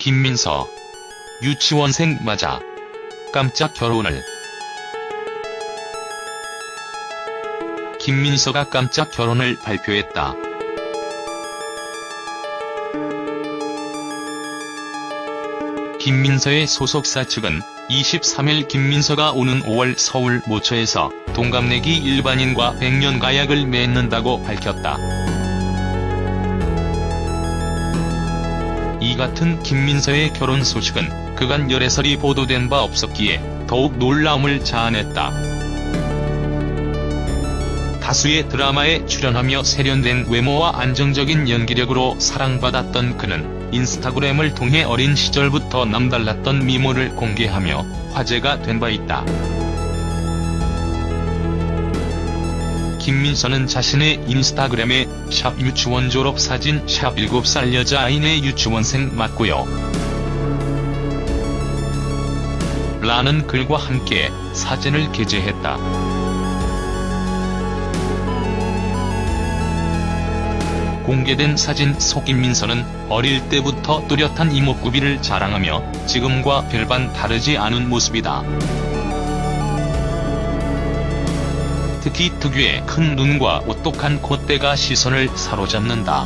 김민서. 유치원생 맞아. 깜짝 결혼을. 김민서가 깜짝 결혼을 발표했다. 김민서의 소속사 측은 23일 김민서가 오는 5월 서울 모처에서 동갑내기 일반인과 백년 가약을 맺는다고 밝혔다. 같은 김민서의 결혼 소식은 그간 열애설이 보도된 바 없었기에 더욱 놀라움을 자아냈다. 다수의 드라마에 출연하며 세련된 외모와 안정적인 연기력으로 사랑받았던 그는 인스타그램을 통해 어린 시절부터 남달랐던 미모를 공개하며 화제가 된 바 있다. 김민서는 자신의 인스타그램에 샵 유치원 졸업 사진 샵 7살 여자아이네 유치원생 맞고요. 라는 글과 함께 사진을 게재했다. 공개된 사진 속 김민서는 어릴 때부터 뚜렷한 이목구비를 자랑하며 지금과 별반 다르지 않은 모습이다. 특히 특유의 큰 눈과 오똑한 콧대가 시선을 사로잡는다.